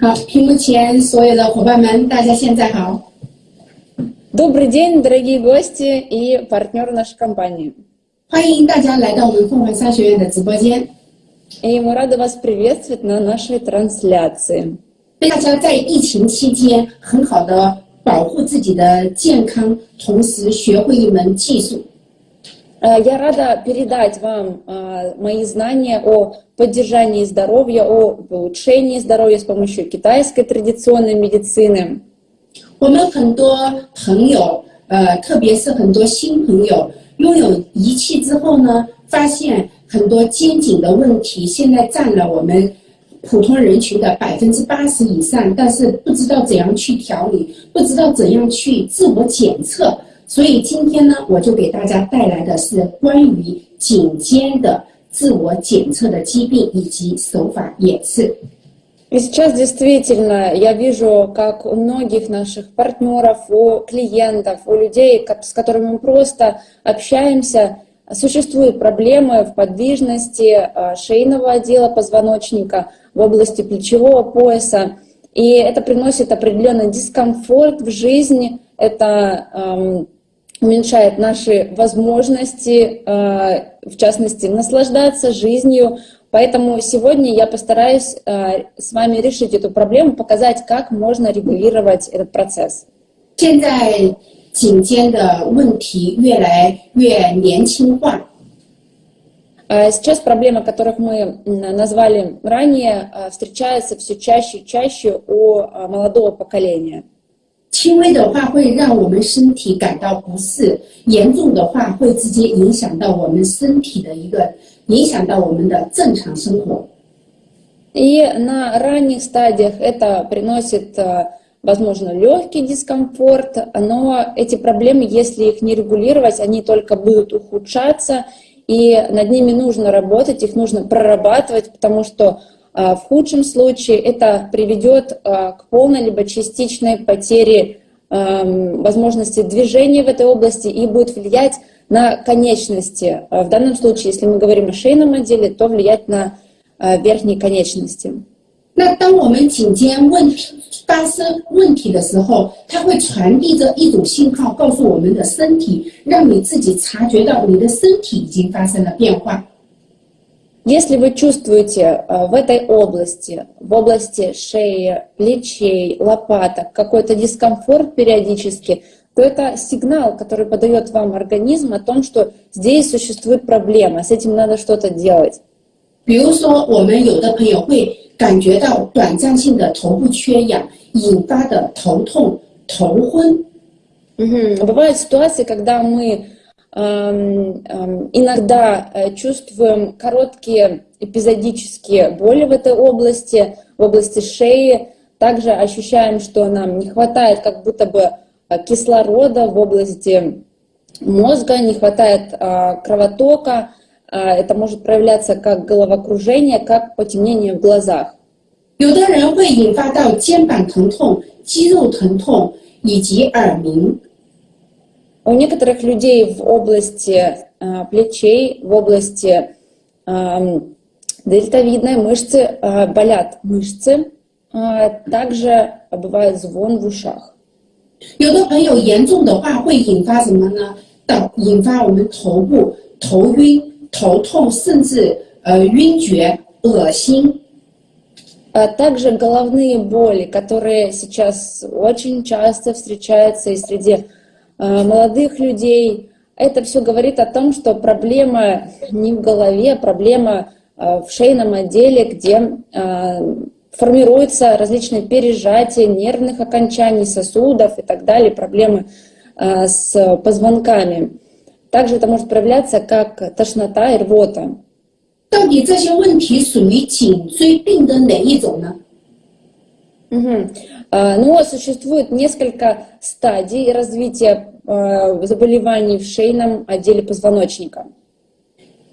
好，屏幕前所有的伙伴们，大家现在好。 Добрый день, дорогие гости и партнеры нашей компании. 欢迎大家来到我们凤凰商学院的直播间。 И мы рады вас приветствовать на нашей трансляции. 大家在疫情期间很好的保护自己的健康，同时学会一门技术。 Э, Я рада передать вам э, мои знания о поддержании здоровья, о улучшении здоровья с помощью китайской традиционной медицины. 我们很多朋友，呃，特别是很多新朋友，拥有仪器之后呢，发现很多肩颈的问题，现在占了我们普通人群的百分之八十以上，但是不知道怎样去调理，不知道怎样去自我检测。 所以今天呢，我就给大家带来的是关于颈肩的自我检测的疾病以及手法演示。 И сейчас действительно я вижу, как у многих наших партнеров, у клиентов, у людей, ко- с которыми мы просто общаемся, существуют проблемы в подвижности э, шейного отдела позвоночника, в области плечевого пояса. И это приносит определенный дискомфорт в жизни, это эм, уменьшает наши возможности, э, в частности, наслаждаться жизнью. Поэтому сегодня я постараюсь э, с вами решить эту проблему, показать, как можно регулировать этот процесс. 现在颈肩的问题越来越年轻化， Э, Сейчас проблемы, которых мы м, назвали ранее, э, встречаются все чаще и чаще у э, молодого поколения. 轻微的话会让我们身体感到不适，严重的话会直接影响到我们身体的一个，影响到我们的正常生活。 И на ранних стадиях это приносит, э, возможно, легкий дискомфорт, но эти проблемы, если их не регулировать, они только будут ухудшаться, и над ними нужно работать, их нужно прорабатывать, потому что э, в худшем случае это приведет э, к полной либо частичной потере эм, возможности движения в этой области и будет влиять на конечности. Э, В данном случае, если мы говорим о шейном отделе, то влиять на э, верхние конечности. 那当我们颈肩问发生问题的时候，它会传递着一种信号，告诉我们的身体，让你自己察觉到你的身体已经发生了变化。 Если вы чувствуете э, в этой области, в области шеи, плечей, лопаток какой-то дискомфорт периодически, то это сигнал, который подает вам организм о том, что здесь существует проблема, с этим надо что-то делать. 比如说，我们有的朋友会感觉到短暂性的头部缺氧引发的头痛、头昏， Мгм. Бывают ситуации, когда мы эм, эм, иногда э, чувствуем короткие эпизодические боли в этой области, в области шеи. Также ощущаем, что нам не хватает как будто бы э, кислорода в области мозга, не хватает э, кровотока. Э, Это может проявляться как головокружение, как потемнение в глазах. 有的人会引发到肩膀疼痛、肌肉疼痛以及耳鸣。 У некоторых людей в области э, плечей, в области эм, дельтовидной мышцы э, болят мышцы. Э, также бывает звон в ушах. 有的朋友严重的话会引发什么呢？导引发我们头部头晕、头痛，甚至呃晕厥、恶心。 А также головные боли, которые сейчас очень часто встречаются и среди э, молодых людей. Это все говорит о том, что проблема не в голове, а проблема э, в шейном отделе, где э, формируются различные пережатия нервных окончаний, сосудов и так далее, проблемы э, с позвонками. Также это может проявляться как тошнота и рвота. 到底这些问题属于颈椎病的哪一种呢？ Мгм. А, Но существует несколько стадий развития э, заболеваний в шейном отделе позвоночника.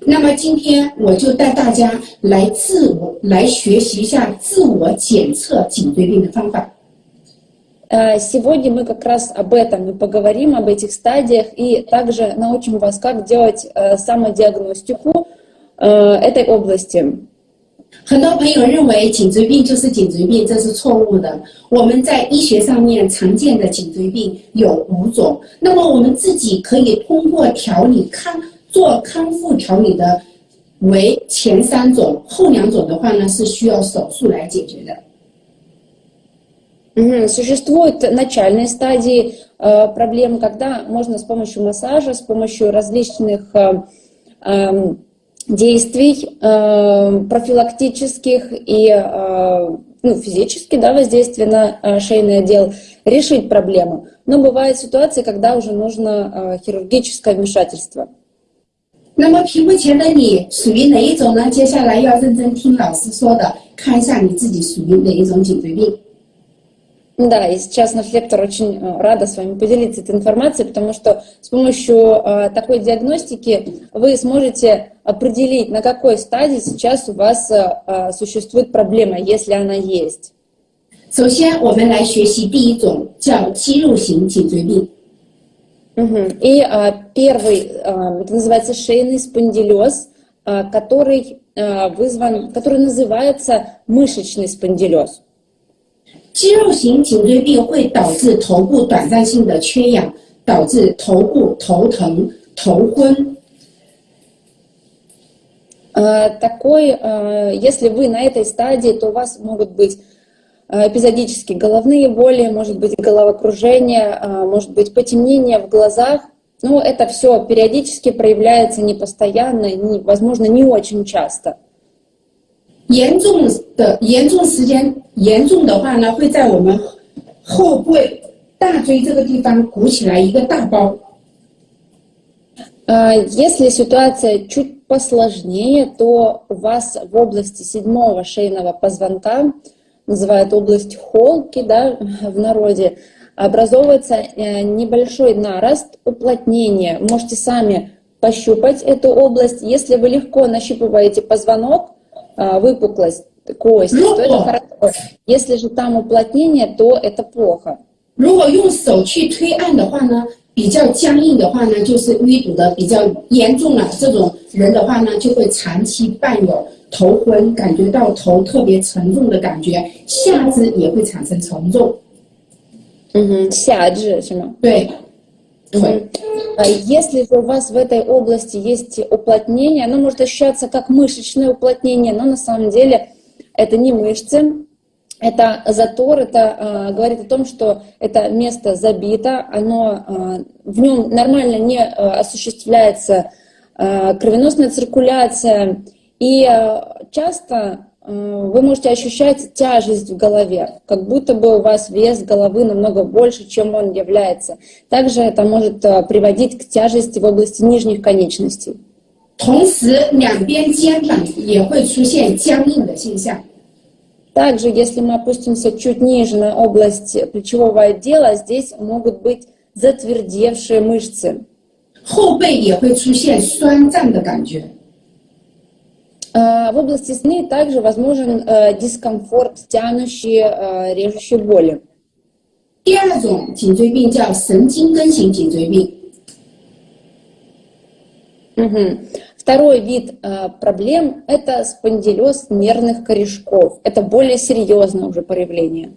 那么今天我就带大家来自我来学习一下自我检测颈椎病的方法。 Э, Сегодня мы как раз об этом и поговорим, об этих стадиях, и также научим вас, как делать э, самодиагностику э, этой области. 很多朋友认为颈椎病就是颈椎病，这是错误的。我们在医学上面常见的颈椎病有五种，那么我们自己可以通过调理康做康复调理的为前三种，后两种的话呢是需要手术来解决的。Существуют начальные стадии э, проблем, когда можно с помощью массажа, с помощью различных э, э, действий э, профилактических и э, ну, физически да, воздействия на э, шейный отдел решить проблему. Но бывают ситуации, когда уже нужно хирургическое вмешательство. 那么屏幕前的你属于哪一种呢？接下来要认真听老师说的，看一下你自己属于哪一种颈椎病。 да, и сейчас наш лектор очень э, рада с вами поделиться этой информацией, потому что с помощью э, такой диагностики вы сможете определить, на какой стадии сейчас у вас э, существует проблема, если она есть. 首先，我们来学习第一种叫肌肉型颈椎病。И а, первый, а, это называется шейный спондилез, а, который а, вызван, который называется мышечный спондилез. 肌肉型颈椎病会导致头部短暂性的缺氧，导致头部头疼、头昏。Такой, если вы на этой стадии, то у вас могут быть эпизодически головные боли, может быть головокружение, может быть потемнение в глазах. Но это все периодически проявляется не постоянно, не, возможно, не очень часто. 严重的严重时间严重的话呢，会在我们后背大椎这个地方鼓起来一个大包。Если ситуация чуть посложнее, то у вас в области седьмого шейного позвонка, называют область холки да, в народе, образовывается э, небольшой нарост, уплотнение. Можете сами пощупать эту область. Если вы легко нащупываете позвонок, выпуклость кости, то это хорошо. Если же там уплотнение, то это плохо. 如果用手去推按的话呢，比较僵硬的话呢，就是淤堵的比较严重了。这种人的话呢，就会长期伴有头昏，感觉到头特别沉重的感觉，下肢也会产生沉重。嗯哼，下肢是吗？对。 если же у вас в этой области есть уплотнение, оно может ощущаться как мышечное уплотнение, но на самом деле это не мышцы, это затор, это э, говорит о том, что это место забито, оно, э, в нем нормально не э, осуществляется э, кровеносная циркуляция, и э, часто вы можете ощущать тяжесть в голове, как будто бы у вас вес головы намного больше, чем он является. Также это может приводить к тяжести в области нижних конечностей. 同时，两边肩膀也会出现僵硬的现象。Также, если мы опустимся чуть ниже на область плечевого отдела, здесь могут быть затвердевшие мышцы. 后背也会出现酸胀的感觉。 в области сны также возможен э, дискомфорт, тянущие, э, режущие боли. 第二种颈椎病叫神经根型颈椎病。Угу. Второй вид э, проблем – это спондилез нервных корешков. Это более серьезное уже проявление.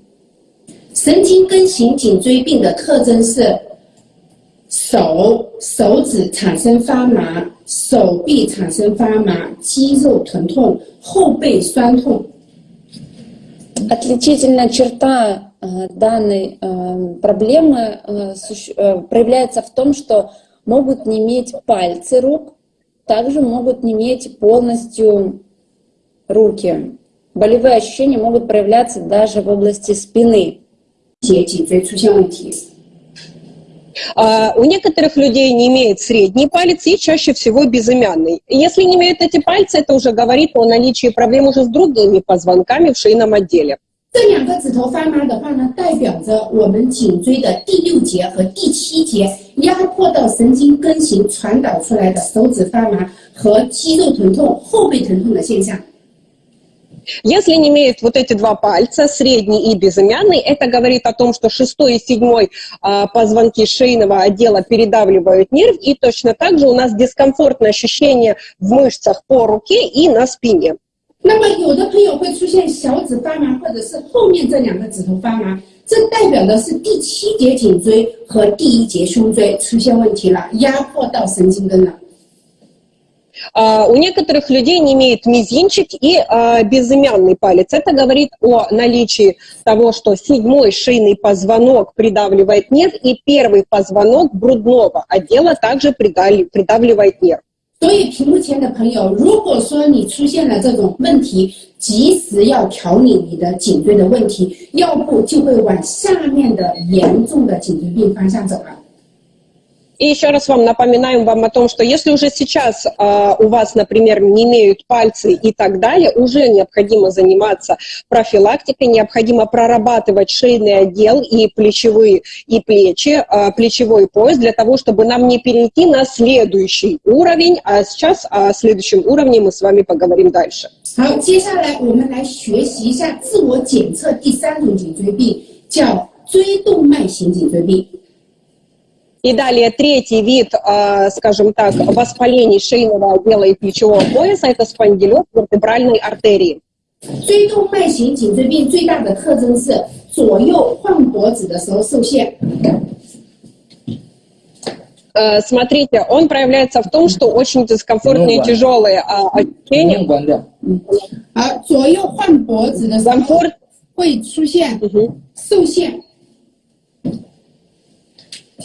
神经根型颈椎病的特征是手手指产生发麻， 手臂产生发麻，肌肉疼痛，后背酸痛。Отличительная черта э, данной э, проблемы э, э, проявляется в том, что могут не иметь пальцы рук, также могут не иметь полностью руки. Болевые ощущения могут проявляться даже в области спины. 脊椎出现问题。 а, у некоторых людей не имеет средний палец и чаще всего безымянный. Если не имеют эти пальцы, это уже говорит о наличии проблем уже с другими позвонками в шейном отделе. 这两个指头发麻的话呢，代表着我们颈椎的第六节和第七节压迫到神经根型传导出来的手指发麻和肌肉疼痛、后背疼痛的现象。 если не имеет вот эти два пальца, средний и безымянный, это говорит о том, что шестой и седьмой а, позвонки шейного отдела передавливают нерв, и точно так же у нас дискомфортное ощущение в мышцах по руке и на спине. 那么有的朋友会出现小指发麻，或者是后面这两个指头发麻，这代表的是第七节颈椎和第一节胸椎出现问题了，压迫到神经根了。 А, У некоторых людей не имеет мизинчик и а, безымянный палец. Это говорит о наличии того, что седьмой шейный позвонок придавливает нерв, и первый позвонок грудного отдела также придали- придавливает нерв. 所以屏幕前的朋友，如果说你出现了这种问题，及时要调理你的颈椎的问题，要不就会往下面的严重的颈椎病方向走了。 И еще раз вам напоминаем вам о том, что если уже сейчас а, у вас, например, не имеют пальцы и так далее, уже необходимо заниматься профилактикой, необходимо прорабатывать шейный отдел и плечевые и плечи, а, плечевой пояс для того, чтобы нам не перейти на следующий уровень. А сейчас о следующем уровне мы с вами поговорим дальше. 好，接下来我们来学习一下自我检测第三种颈椎病，叫椎动脉型颈椎病。 И далее третий вид, а, скажем так, воспалений шейного отдела и плечевого пояса – это спондилез вертебральной артерии. 椎动脉型颈椎病最大的特征是左右换脖子的时候受限， Э, Смотрите, он проявляется в том, что очень дискомфортные и Ну, да. тяжелые а, 屏 ощущения. 幕关掉。而左右换脖子的时候 Дискомфорт, 会出现 Мгм. 受限。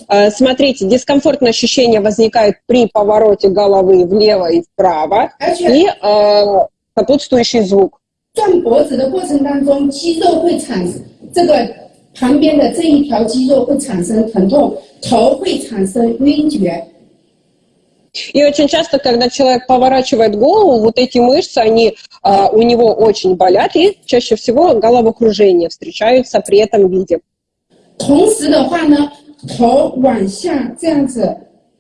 Э, Смотрите, дискомфортное ощущение возникает при повороте головы влево и вправо 而且 и э, сопутствующий звук. 转脖子的过程当中，肌肉会产生这个旁边的这一条肌肉会产生疼痛，头会产生晕厥。 И очень часто, когда человек поворачивает голову, вот эти мышцы, они а, у него очень болят, и чаще всего головокружение встречаются при этом виде. 同时的话呢， 头往下这样子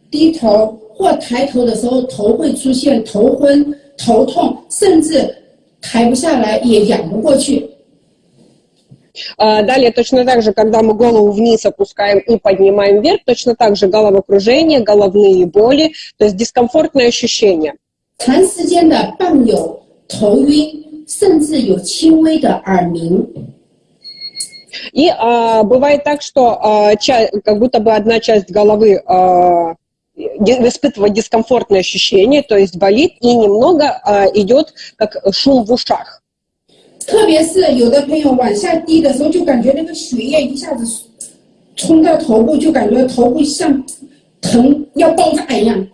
低头或抬头的时候，头会出现头昏、头痛，甚至抬不下来，也仰不过去。 А, Далее точно так же, когда мы голову вниз опускаем и поднимаем вверх, точно так же головокружение, головные боли, то есть дискомфортные ощущения. 长时间的伴有头晕，甚至有轻微的耳鸣。 И а, бывает так, что а, ча- как будто бы одна часть головы а, ди- испытывает дискомфортные ощущения, то есть болит, и немного а, идет как шум в ушах. 特别是有的朋友往下低的时候，就感觉那个血液一下子冲到头部，就感觉头部像疼要爆炸一样。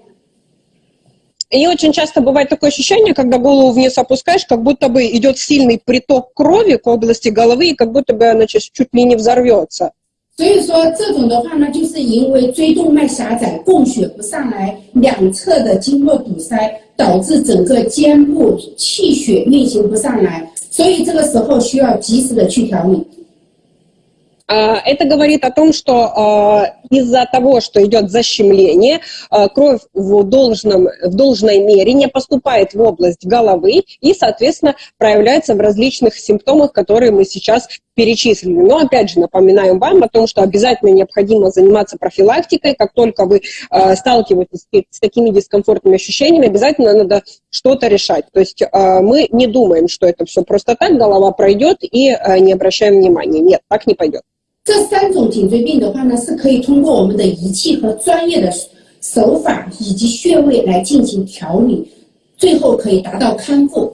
И очень часто бывает такое ощущение, когда голову вниз опускаешь, как будто бы идет сильный приток крови к области головы, и как будто бы она чуть, чуть ли не взорвется. 所以说这种的话呢，就是因为椎动脉狭窄，供血不上来，两侧的经络堵塞，导致整个肩部气血运行不上来，所以这个时候需要及时的去调理。 А, Это говорит о том, что а, из-за того, что идет защемление, а, кровь в, должном, в должной мере не поступает в область головы и, соответственно, проявляется в различных симптомах, которые мы сейчас перечислили. Но, опять же, напоминаем вам о том, что обязательно необходимо заниматься профилактикой. Как только вы сталкиваетесь с такими дискомфортными ощущениями, обязательно надо что-то решать. То есть мы не думаем, что это все просто так, голова пройдет и не обращаем внимания. Нет, так не пойдет. 这三种颈椎病的话呢，是可以通过我们的仪器和专业的手法以及穴位来进行调理，最后可以达到康复。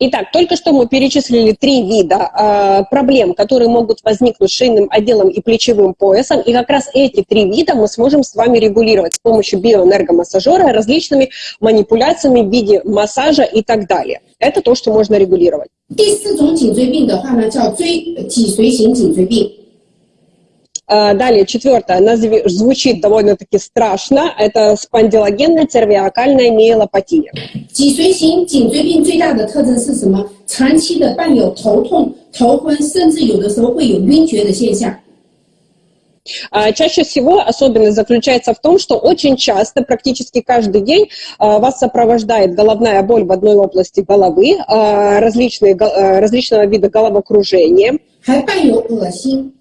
Итак, только что мы перечислили три вида э, проблем, которые могут возникнуть с шейным отделом и плечевым поясом. И как раз эти три вида мы сможем с вами регулировать с помощью биоэнергомассажера, различными манипуляциями в виде массажа и так далее. Это то, что можно регулировать. 第四种颈椎病的话呢，叫椎脊髓型颈椎病。 Э, далее, четвертое, она зв- звучит довольно-таки страшно. Это спондилогенная цервиакальная миелопатия. 脊髓型颈椎病最大的特征是什么？长期的伴有头痛、头昏，甚至有的时候会有晕厥的现象。 А, Чаще всего особенность заключается в том, что очень часто, практически каждый день, а, вас сопровождает головная боль в одной области головы, а, различные, го- а, различного вида головокружения, 还伴有恶心。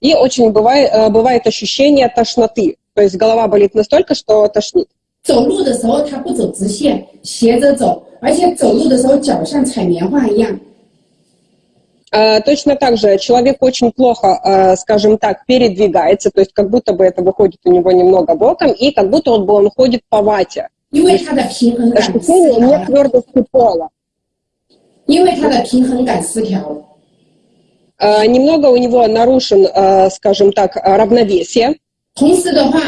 и очень бывает, а, бывает ощущение тошноты. То есть голова болит настолько, что тошнит. 走路的时候他不走直线，斜着走， 而且走路的时候脚像踩棉花一样。 Э, Точно так же человек очень плохо, э, скажем так, передвигается, то есть как будто бы это выходит у него немного боком, и как будто он, бы он ходит по вате. 因为他的平衡感失 Ощущение 调了 нет твердости пола. 因为他的平衡感失调了。 Э, Немного у него нарушен, э, скажем так, э, равновесие. 同时的话，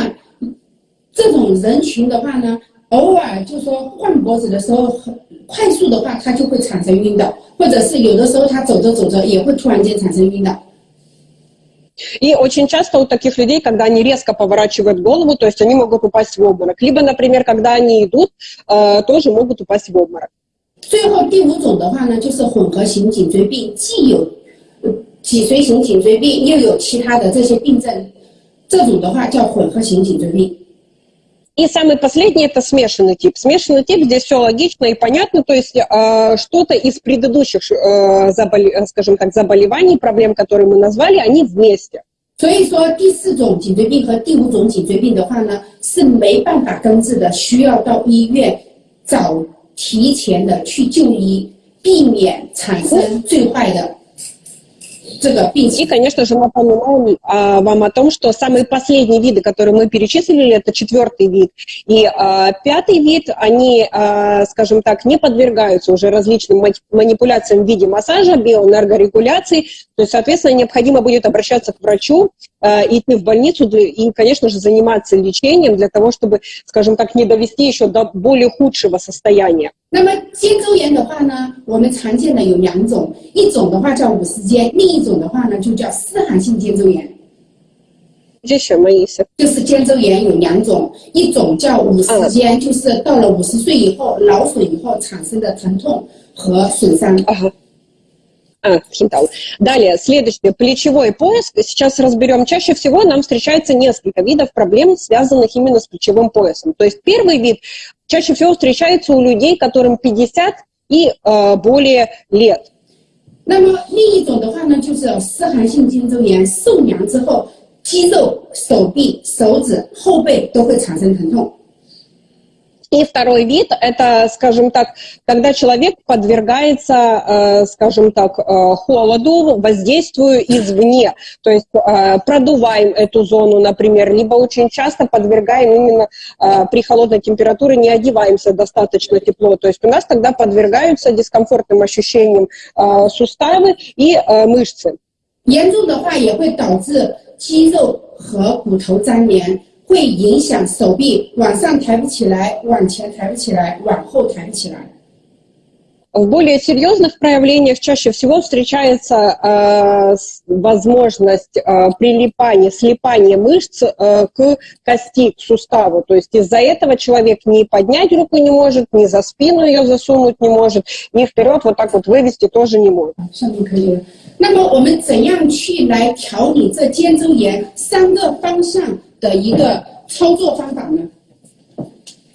这种人群的话呢， 偶尔就说换脖子的时候很快速的话，他就会产生晕倒，或者是有的时候他走着走着也会突然间产生晕倒。 И очень часто у таких людей, когда они резко поворачивают голову, то есть они могут упасть в обморок. Либо, например, когда они идут, э, тоже могут упасть в обморок. 最后第五种的话呢，就是混合型颈椎病，既有呃脊髓型颈椎病，又有其他的这些病症，这种的话叫混合型颈椎病。 И самый последний это смешанный тип. Смешанный тип здесь все логично и понятно, то есть э, что-то из предыдущих, э, заболе- э, скажем так, заболеваний, проблем, которые мы назвали, они вместе. 所以说，第四种颈椎病和第五种颈椎病的话呢，是没办法根治的，需要到医院早提前的去就医，避免产生最坏的这个病 и, 情。конечно же, напоминаем а, вам о том, что самые последние виды, которые мы перечислили, это четвертый вид. И а, пятый вид, они, а, скажем так, не подвергаются уже различным ма- манипуляциям в виде массажа, биоэнергорегуляции. То есть, соответственно, необходимо будет обращаться к врачу, идти в больницу для- и, конечно же, заниматься лечением для того, чтобы, скажем так, не довести еще до более худшего состояния. 那么肩周炎的话呢，我们常见的有两种，一种的话叫五十肩，另一种的话呢就叫湿寒性肩周炎。 Здесь еще мои 就是肩周炎有两种，一种叫五十肩，就是到了五十岁以后劳损以后产生的疼痛和损伤。 Ага. А, хинтал. Далее, следующее, плечевой пояс. Сейчас разберем. Чаще всего нам встречается несколько видов проблем, связанных именно с плечевым поясом. То есть первый вид чаще всего встречается у людей, которым 50 и э, более лет. 那么另一种的话呢，就是有湿寒性肩周炎，受凉之后，肌肉、手臂、手指、后背都会产生疼痛。 И второй вид – это, скажем так, когда человек подвергается, э, скажем так, э, холоду, воздействию извне. То есть э, продуваем эту зону, например, либо очень часто подвергаем именно э, при холодной температуре, не одеваемся достаточно тепло. То есть у нас тогда подвергаются дискомфортным ощущениям э, суставы и э, мышцы. 严重的话也会导致肌肉和骨头粘连， 会影响手臂往上抬不起来，往前抬不起来，往后抬不起来。 В более серьезных проявлениях чаще всего встречается э, с- возможность э, прилипания, слипания мышц э, к кости, к суставу. То есть из-за этого человек ни поднять руку не может, ни за спину ее засунуть не может, ни вперед вот так вот вывести тоже не может. 上面可以了。那么我们怎样去来调理这肩周炎三个方向 的一个操作方法呢？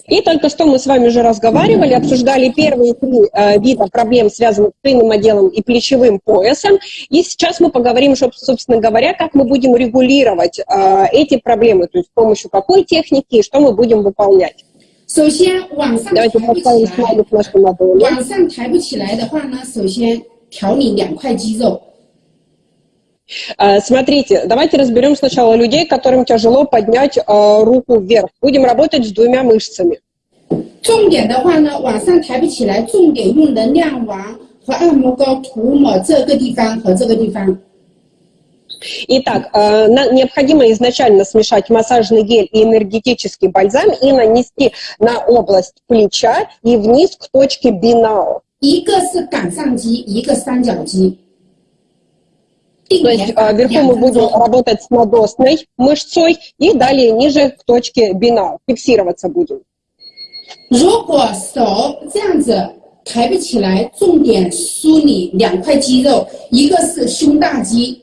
И только что мы с вами уже разговаривали, обсуждали первые три э, вида проблем, связанных с шейным отделом и плечевым поясом. И сейчас мы поговорим, чтоб- собственно говоря, как мы будем регулировать э, эти проблемы, то есть с помощью какой техники и что мы будем выполнять. 首先往上抬 Давайте 不起 поставим 来， смайлик нашу ладонь. 往上抬不起来的话呢，首先调理两块肌肉。 Э, Смотрите, давайте разберем сначала людей, которым тяжело поднять э, руку вверх. Будем работать с двумя мышцами. 重点的话呢，往上抬不起来，重点用能量王和按摩膏涂抹这个地方和这个地方。 Итак, э, на- необходимо изначально смешать массажный гель и энергетический бальзам и нанести на область плеча и вниз к точке бинао. 一个是杆上肌，一个三角肌。 定 То есть 点 э, вверху 两 мы 分 будем 钟。 работать с надосной мышцой и далее ниже к точке бинао. Фиксироваться будем. 如果手这样子抬不起来，重点梳理两块肌肉，一个是胸大肌，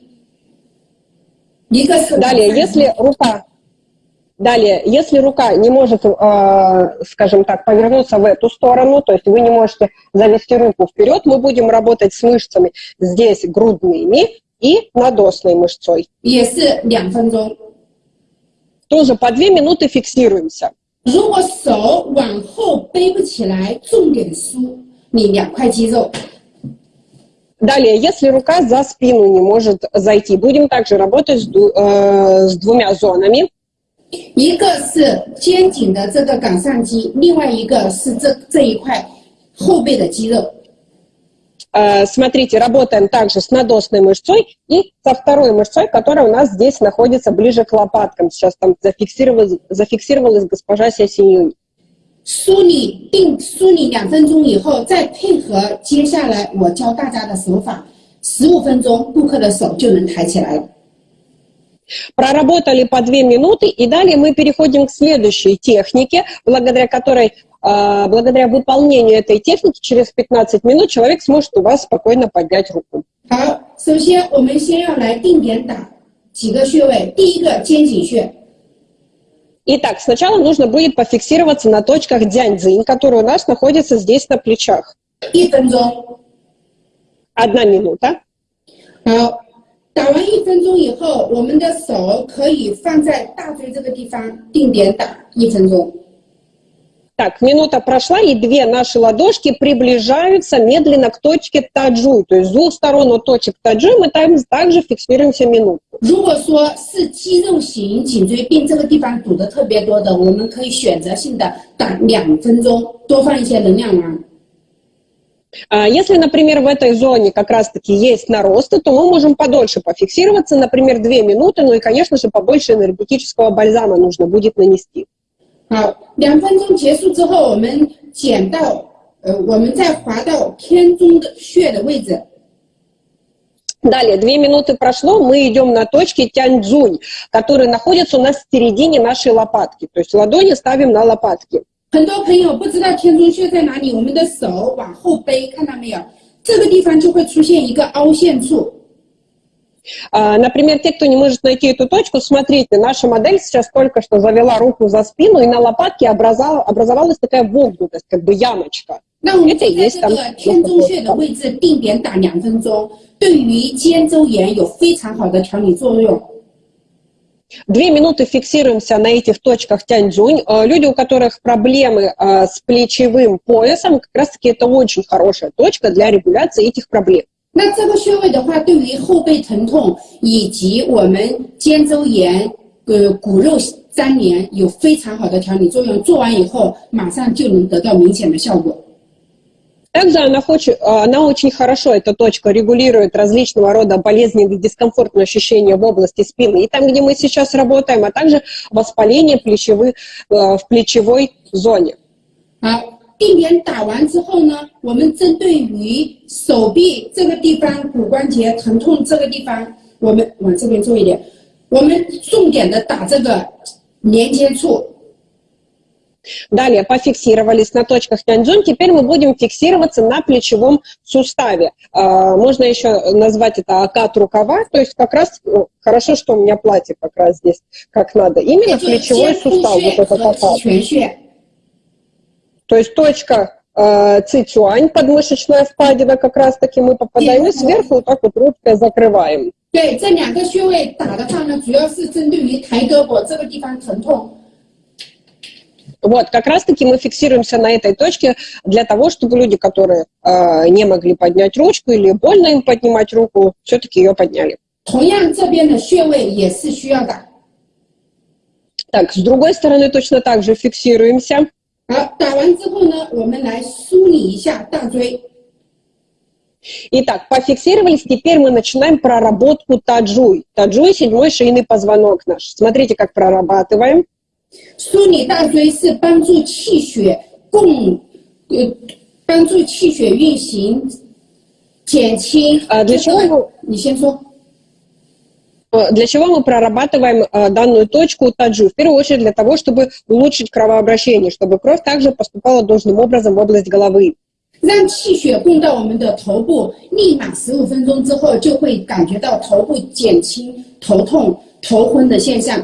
一个是 Далее, 往上 если рука, далее, если рука не может, э, скажем так, повернуться в эту сторону, то есть вы не можете завести руку вперед, мы будем работать с мышцами здесь грудными и надосной мышцой. 也是两分钟。 Тоже по две минуты фиксируемся. 如果手往后背不起来，重点梳 你两块肌肉。 Далее, если рука за спину не может зайти, будем также работать с, ду- э, с двумя зонами. 一个是肩颈的这个冈上肌，另外一个是这这一块后背的肌肉。 Э, смотрите, работаем также с надосной мышцой и со второй мышцой, которая у нас здесь находится ближе к лопаткам. Сейчас там зафиксировалась, зафиксировалась госпожа Сясинюнь. 梳理定梳理两分钟以后，再配合接下来我教大家的手法，十五分钟顾客的手就能抬起来了。 Проработали по две минуты, и далее мы переходим к следующей технике, благодаря которой, э, благодаря выполнению этой техники, через 15 минут человек сможет у вас спокойно поднять руку. 好，首先我们先要来定点打几个穴位，第一个肩颈穴， Итак, сначала нужно будет пофиксироваться на точках дянь-дзинь, которые у нас находятся здесь на плечах. 一分钟。 Одна минута. 好，打完一分钟以后，我们的手可以放在大椎这个地方定点打一分钟。 так, минута прошла, и две наши ладошки приближаются медленно к точке таджу. То есть с двух сторон от точек таджуй мы там также фиксируемся минуту. Если, например, в этой зоне как раз-таки есть наросты, то мы можем подольше пофиксироваться, например, две минуты, ну и, конечно же, побольше энергетического бальзама нужно будет нанести. 好，两分钟结束之后，我们减到呃，我们再滑到偏中的穴的位置。 Далее, две минуты прошло, мы идем на точки тяньцзунь, которые находятся у нас в середине нашей лопатки. То есть ладони ставим на лопатки. 很多朋友不知道天中穴在哪里，我们的手往后背，看到没有？这个地方就会出现一个凹陷处。 А, Например, те, кто не может найти эту точку, смотрите, наша модель сейчас только что завела руку за спину, и на лопатке образовала- образовалась такая вогнутость, как бы ямочка. 那我们 Это 就 и 在 есть 这 там 个天中穴的位置定点打两分钟，对于肩周炎有非常好的调理作用。 Две минуты фиксируемся на этих точках тяньцзунь. Э, Люди, у которых проблемы э, с плечевым поясом, как раз-таки это очень хорошая точка для регуляции этих проблем. 那这个穴位的话，对于后背疼痛以及我们肩周炎、呃骨肉粘连有非常好的调理作用。做完以后，马上就能得到明显的效果。 Также она, хочет, она очень хорошо, эта точка, регулирует различного рода болезненные дискомфортные ощущения в области спины и там, где мы сейчас работаем, а также воспаление плечевых, э, в плечевой зоне. 好， 定点打完之后呢，我们针对于手臂这个地方骨关节疼痛这个地方，我们往这边做一点，我们重点的打这个连接处。 Далее пофиксировались на точках тяньцзунь, теперь мы будем фиксироваться на плечевом суставе. А, Можно еще назвать это акат рукава, то есть как раз, ну, хорошо, что у меня платье как раз здесь как надо, 也 именно 就是 плечевой 肩部 сустав, 穴 вот этот 和 акат. 极泉穴。 То есть точка э, цицюань, подмышечная впадина, как раз таки мы попадаем, и сверху вот так вот ручкой закрываем. 对，这两个穴位打的话呢，主要是针对于抬胳膊这个地方疼痛。 Вот, как раз-таки мы фиксируемся на этой точке для того, чтобы люди, которые э, не могли поднять ручку или больно им поднимать руку, все-таки ее подняли. 同样，这边的穴位也是需要打。 Так, с другой стороны точно так же фиксируемся. 好，打完之后呢，我们来梳理一下大椎。 Итак, пофиксировались, теперь мы начинаем проработку таджуй. Таджуй – седьмой шейный позвонок наш. Смотрите, как прорабатываем. 梳理大椎是帮助气血供，呃，帮助气血运行，减轻。啊для чего вы- 你先说。 Э, Для чего мы прорабатываем э, данную точку таджу? В первую очередь для того, чтобы улучшить кровообращение, чтобы кровь также поступала должным образом в область головы. 让气血供到我们的头部，立马十五分钟之后就会感觉到头部减轻头痛、头昏的现象。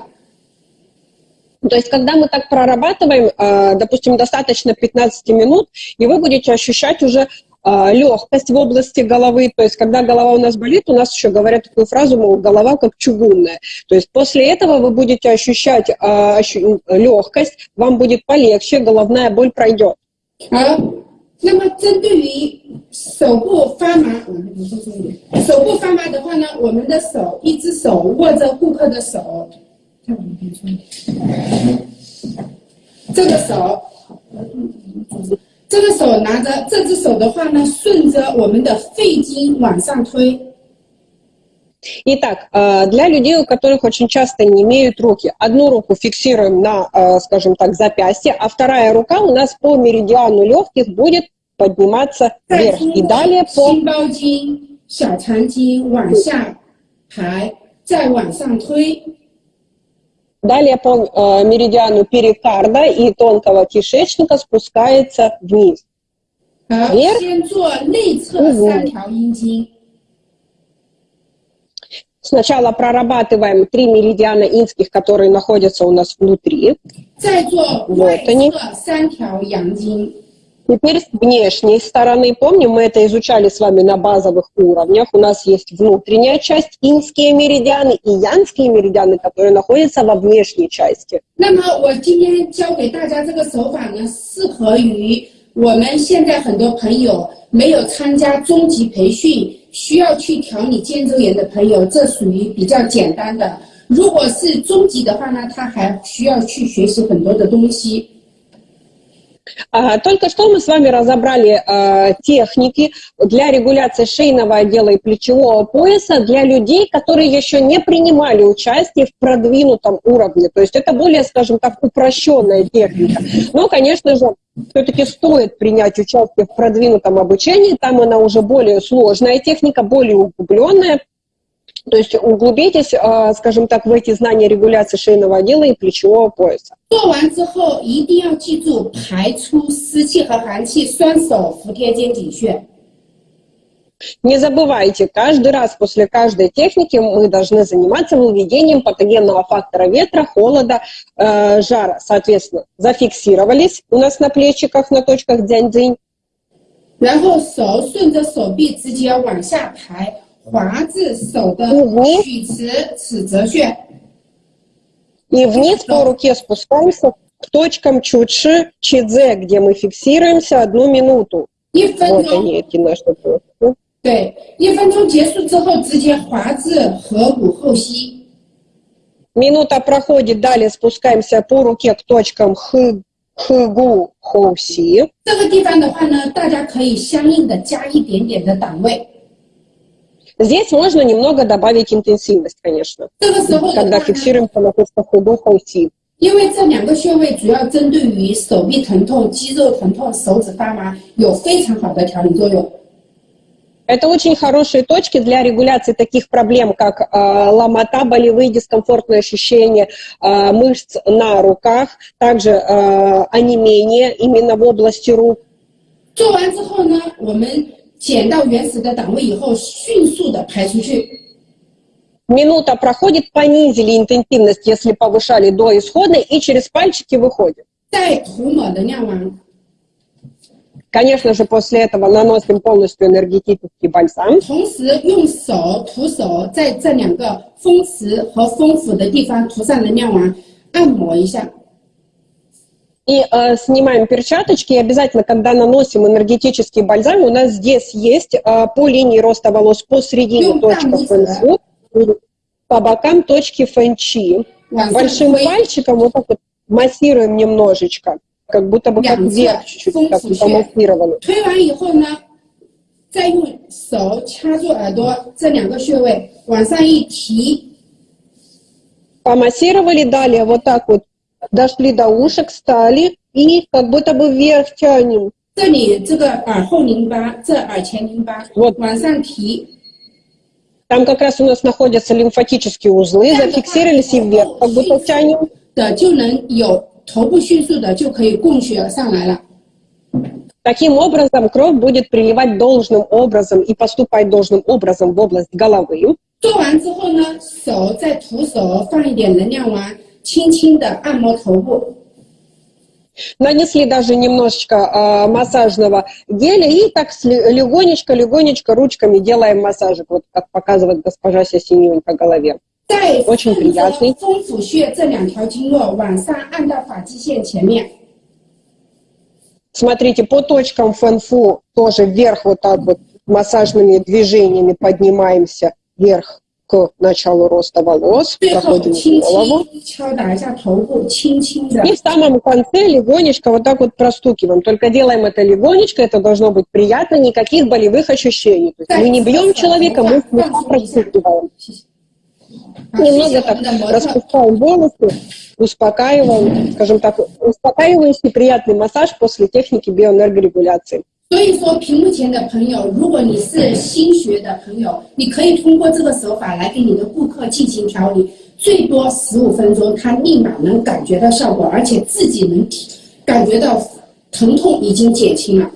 То есть, когда мы так прорабатываем, э, допустим, достаточно 15 минут, и вы будете ощущать уже легкость в области головы. То есть, когда голова у нас болит, у нас еще говорят такую фразу, мол, голова как чугунная. То есть, после этого вы будете ощущать легкость, вам будет полегче, головная боль пройдет. 好， 那么针对于手部发麻，我们说重点，手部发麻的话呢，我们的手一只手握着顾客的手，看我们边说，这个手， 这个手拿着这只手的话呢，顺着我们的肺经往上推。 Итак, э, для людей, у которых очень часто не имеют руки, одну руку фиксируем на, э, скажем так, запястье, а вторая рука у нас по меридиану легких будет подниматься 再 вверх. 通 И 过 далее по 心包经、小肠经往下排，再往上推。 Далее по э, меридиану перикарда и тонкого кишечника спускается вниз. Вверх. Сначала прорабатываем три меридиана инских, которые находятся у нас внутри. Вот они. 侧三条阳经。 Теперь с внешней стороны, помним, мы это изучали с вами на базовых уровнях. У нас есть внутренняя часть, инские меридианы и янские меридианы, которые находятся во внешней части. 那么我今天教给大家这个手法呢，适合于我们现在很多朋友没有参加中级培训，需要去调理肩周炎的朋友，这属于比较简单的。如果是中级的话呢，他还需要去学习很多的东西。 А, Только что мы с вами разобрали а, техники для регуляции шейного отдела и плечевого пояса для людей, которые еще не принимали участие в продвинутом уровне. То есть это более, скажем так, упрощенная техника. Но, конечно же, все-таки стоит принять участие в продвинутом обучении. Там она уже более сложная техника, более углубленная. То есть углубитесь, а, скажем так, в эти знания регуляции шейного отдела и плечевого пояса. 做完之后一定要记住排出湿气和寒气，双手服贴肩颈穴。 Не забывайте, каждый раз после каждой техники мы должны заниматься выведением патогенного фактора ветра, холода, э, жара. Соответственно, зафиксировались у нас на плечиках, на точках дзянь-дзинь. 然后手顺着手臂直接往下抬， 滑至手的嗯曲池尺泽穴。 И вниз по руке спускаемся к точкам чучи, чидзе, где мы фиксируемся одну минуту. 一分 Вот 钟， они, эти наши точки. 对，一分钟结束之后，直接滑至合谷后溪。 Минута проходит, далее спускаемся по руке к точкам хы, хыгу, хоуси. 这个地方的话呢，大家可以相应的加一点点的档位。 Здесь можно немного добавить интенсивность, конечно. 这个时候的话 когда 呢， фиксируемся на точках худо хоуси. 因为这两个穴位主要针对于手臂疼痛、肌肉疼痛、手指发麻，有非常好的调理作用。 Это очень хорошие точки для регуляции таких проблем, как э, ломота, болевые дискомфортные ощущения э, мышц на руках, также э, онемение именно в области рук. 做完之后呢，我们 减到原始的档位以后，迅速的排出去。 Минута проходит, понизили интенсивность, если повышали до исходной, и через пальчики выходит. 再涂抹能量丸， Конечно же, после этого наносим полностью энергетический бальзам. И э, снимаем перчаточки, и обязательно, когда наносим энергетический бальзам, у нас здесь есть э, по линии роста волос посередине Ну, точка там есть, фэнсу, по бокам точки фэнчи. 往上 Большим 推， пальчиком вот так вот массируем немножечко, как будто бы как Прям вверх за чуть-чуть, как функцию. помассировали. 推完以后呢，再用手掐住耳朵这两个穴位，往上一提， Помассировали, далее вот так вот дошли до ушек, стали и как будто бы вверх тянем. 这里这个耳后淋巴，这耳前淋巴， Вот 往上提， Там как раз у нас находятся лимфатические узлы, зафиксировались и вверх, как будто тянем. 的就能有头部迅速的就可以供血上来了。 Таким образом, кровь будет приливать должным образом и поступать должным образом в область головы. 做完之后呢，手再徒手放一点能量丸， 轻轻的按摩头部。 Нанесли даже немножечко а, массажного геля и так легонечко-легонечко ручками делаем массажик, вот как показывает госпожа Сесинюнь по голове. 再 очень 顺着 приятный 风府穴这两条经络往上按到发际线前面， Смотрите, по точкам фэнфу тоже вверх вот так вот массажными движениями поднимаемся вверх началу роста волос, проходим голову. И в самом конце легонечко вот так вот простукиваем. Только делаем это легонечко, это должно быть приятно, никаких болевых ощущений. То есть мы не бьем человека, мы простукиваем. Немного так распускаем волосы, успокаиваем, скажем так, успокаивающий приятный массаж после техники биоэнергорегуляции. 所以说，屏幕前的朋友，如果你是新学的朋友，你可以通过这个手法来给你的顾客进行调理，最多十五分钟，他立马能感觉到效果，而且自己能体感觉到疼痛已经减轻了。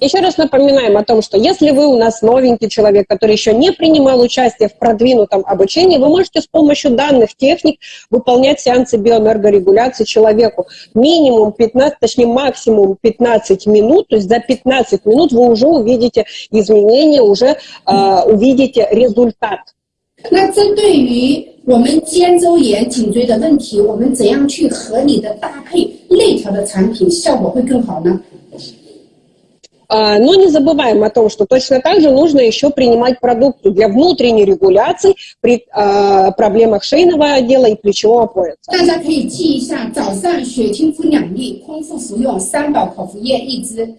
Еще раз напоминаем о том, что если вы у нас новенький человек, который еще не принимал участие в продвинутом обучении, вы можете с помощью данных техник выполнять сеансы биоэнергорегуляции человеку минимум 15, точнее максимум 15 минут, то есть за 15 минут вы уже увидите изменения, уже э, увидите результат. 那针对于我们肩周炎、颈椎的问题，我们怎样去合理的搭配内调的产品，效果会更好呢？ А, Но не забываем о том, что точно так же нужно еще принимать продукты для внутренней регуляции при а, проблемах шейного отдела и плечевого пояса. 大家可以记一下，早上血清肤两粒，空腹服用三宝口服液一支。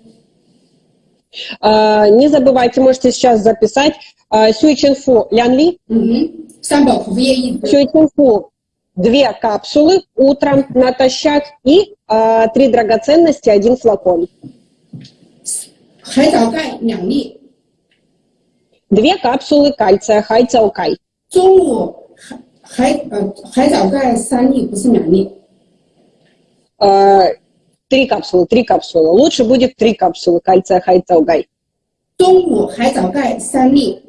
А, Не забывайте, можете сейчас записать а, сюйчинфу лянли, 嗯哼，三宝口服液一支。 сюйчинфу две капсулы утром натощак и а, три драгоценности, один флакон. 海藻钙两粒， Две капсулы кальция, хайцаукай. 中午海海呃海藻钙三粒，不是两粒。 А, Три капсулы, три капсулы. Лучше будет три капсулы кальция, хайцаукай. 中午海藻钙三粒，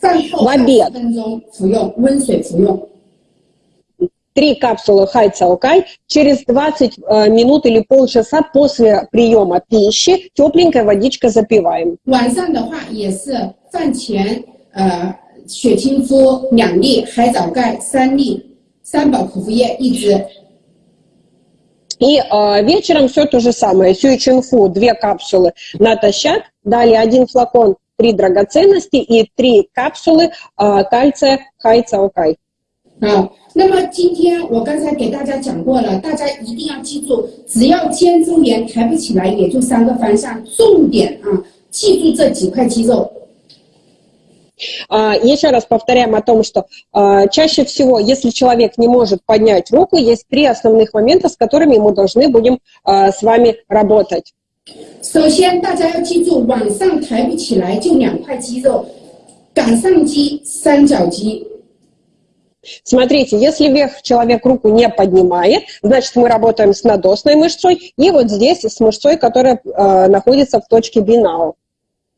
饭后晚点20分钟服用，温水服用。 Три капсулы хайцаукай. Через 20 э, минут или полчаса после приема пищи тепленькая водичка запиваем. 晚上的话也是饭前呃血清肤两粒，海藻钙三粒，三宝口服液一支。 И э, вечером все то же самое. Сюйчинфу две капсулы натощак. Далее один флакон, три драгоценности и три капсулы э, кальция хайцаукай. 啊，那么今天我刚才给大家讲过了，大家一定要记住，只要肩周炎抬不起来，也就三个方向，重点啊，记住这几块肌肉。 А, Еще раз повторяем о том, что а, чаще всего, если человек не может поднять руку, есть три основных момента, с которыми мы должны будем а, с вами работать. 首先，大家要记住，往上抬不起来就两块肌肉，杆上肌、三角肌。 Смотрите, если вверх человек руку не поднимает, значит мы работаем с надосной мышцой и вот здесь с мышцой, которая а, находится в точке бинау.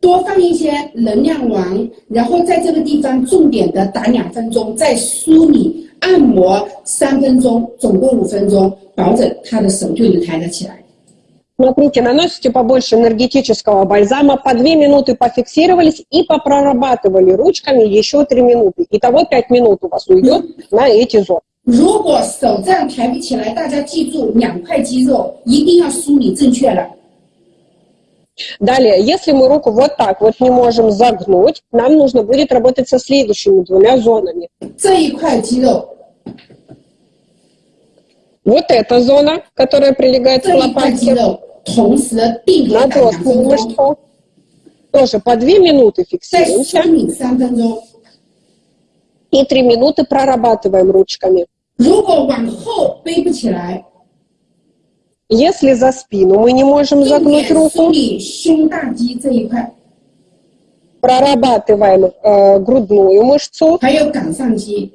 多放一些能量丸，然后在这个地方重点的打两分钟，再梳理按摩三分钟，总共五分钟，保证他的手就能抬得起来。 Смотрите, наносите побольше энергетического бальзама, по 2 минуты пофиксировались и попрорабатывали ручками еще 3 минуты. Итого 5 минут у вас уйдет на эти зоны. 如果手这样抬不起来，大家记住两块肌肉一定要梳理正确了。 Далее, если мы руку вот так вот не можем загнуть, нам нужно будет работать со следующими двумя зонами. 这一块肌肉， Вот эта зона, которая прилегает к 这一块肌 лопатке, 肉，同时定格打两 надосную 分钟， мышцу. Тоже по 2 минуты 再梳 фиксируемся 理三分钟。 и 3 минуты прорабатываем ручками. 如果往后背不起来， Если за спину мы не можем 重 загнуть 点梳 руку, 理胸大肌这一块， прорабатываем э, грудную мышцу 还有杆上肌。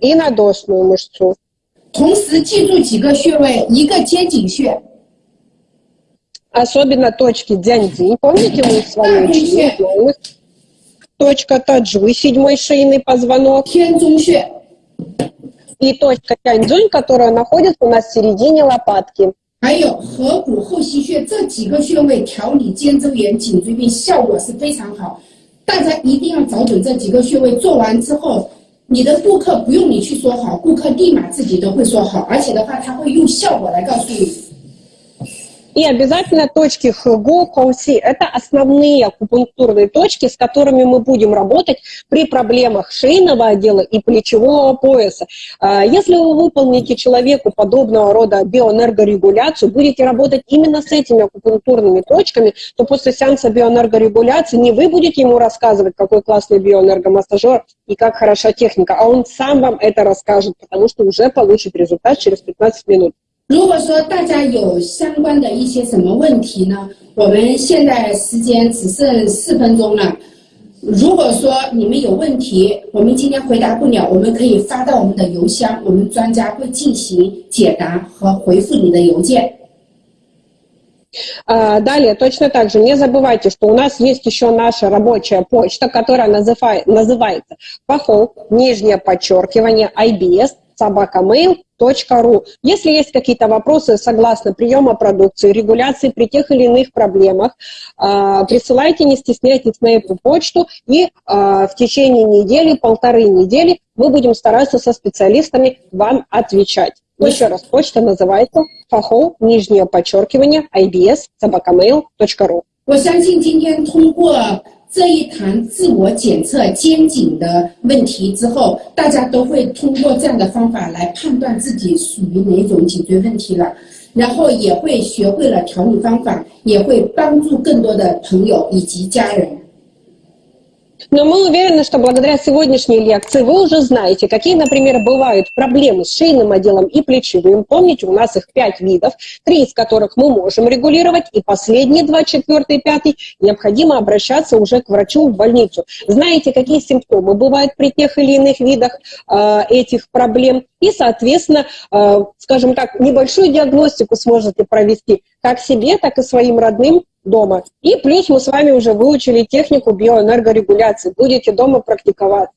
и надосную мышцу. 同时记住几个穴位，一个肩颈穴， Особенно точки дзяньцзинь. Помните, мы с вами учили? знаем их? Точка таджуй, седьмой шейный позвонок. 天中穴， И точка тяньцзунь, которая находится у нас в середине лопатки. 还有合谷后溪穴，这几个穴位调理肩周炎、颈椎病效果是非常好。大家一定要找准这几个穴位，做完之后，你的顾客不用你去说好，顾客立马自己都会说好，而且的话，他会用效果来告诉你。 И обязательно точки ХГО, ХОСИ – это основные акупунктурные точки, с которыми мы будем работать при проблемах шейного отдела и плечевого пояса. А, Если вы выполните человеку подобного рода биоэнергорегуляцию, будете работать именно с этими акупунктурными точками, то после сеанса биоэнергорегуляции не вы будете ему рассказывать, какой классный биоэнергомассажер и как хороша техника, а он сам вам это расскажет, потому что уже получит результат через 15 минут. 如果说大家有相关的一些什么问题呢？我们现在时间只剩四分钟了。如果说你们有问题，我们今天回答不了，我们可以发到我们的邮箱，我们专家会进行解答和回复你的邮件。 А, Далее, точно так же, не забывайте, что у нас есть еще наша рабочая почта, которая называй- называется похол, нижнее подчеркивание, IBS, собакамейл.ру. Если есть какие-то вопросы согласно приема продукции, регуляции при тех или иных проблемах, а, присылайте, не стесняйтесь на эту почту, и а, в течение недели, полторы недели мы будем стараться со специалистами вам отвечать. Еще раз, почта называется фахол, нижнее подчеркивание, IBS, собакамейл.ру. 我相信今天通过 这一堂自我检测肩颈的问题之后，大家都会通过这样的方法来判断自己属于哪种颈椎问题了，然后也会学会了调理方法，也会帮助更多的朋友以及家人。Но мы уверены, что благодаря сегодняшней лекции вы уже знаете, какие, например, бывают проблемы с шейным отделом и плечевым. Помните, у нас их пять видов, три из которых мы можем регулировать, и последние два, четвертый и пятый, необходимо обращаться уже к врачу в больницу. Знаете, какие симптомы бывают при тех или иных видах э, этих проблем, и, соответственно, э, скажем так, небольшую диагностику сможете провести как себе, так и своим родным дома. И плюс мы с вами уже выучили технику биоэнергорегуляции. Будете дома практиковать.